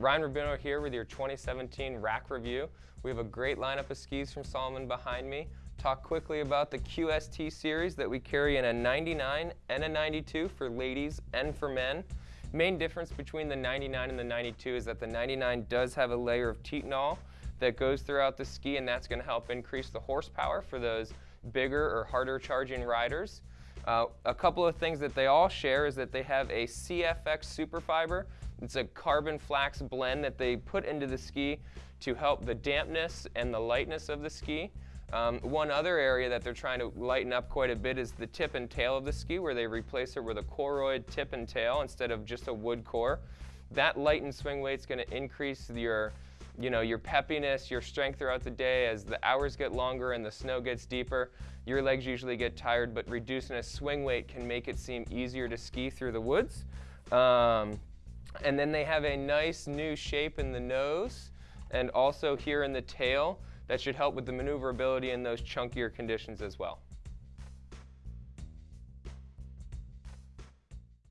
Ryan Rubino here with your 2017 rack review. We have a great lineup of skis from Salomon behind me. Talk quickly about the QST series that we carry in a 99 and a 92 for ladies and for men. Main difference between the 99 and the 92 is that the 99 does have a layer of Titanal that goes throughout the ski and that's going to help increase the horsepower for those bigger or harder charging riders. Uh, a couple of things that they all share is that they have a CFX Superfiber. It's a carbon flax blend that they put into the ski to help the dampness and the lightness of the ski. Um, one other area that they're trying to lighten up quite a bit is the tip and tail of the ski where they replace it with a Koroyd tip and tail instead of just a wood core. That lightened swing weight is going to increase your you know, your peppiness, your strength throughout the day. As the hours get longer and the snow gets deeper, your legs usually get tired, but reducing a swing weight can make it seem easier to ski through the woods. Um, and then they have a nice new shape in the nose and also here in the tail that should help with the maneuverability in those chunkier conditions as well.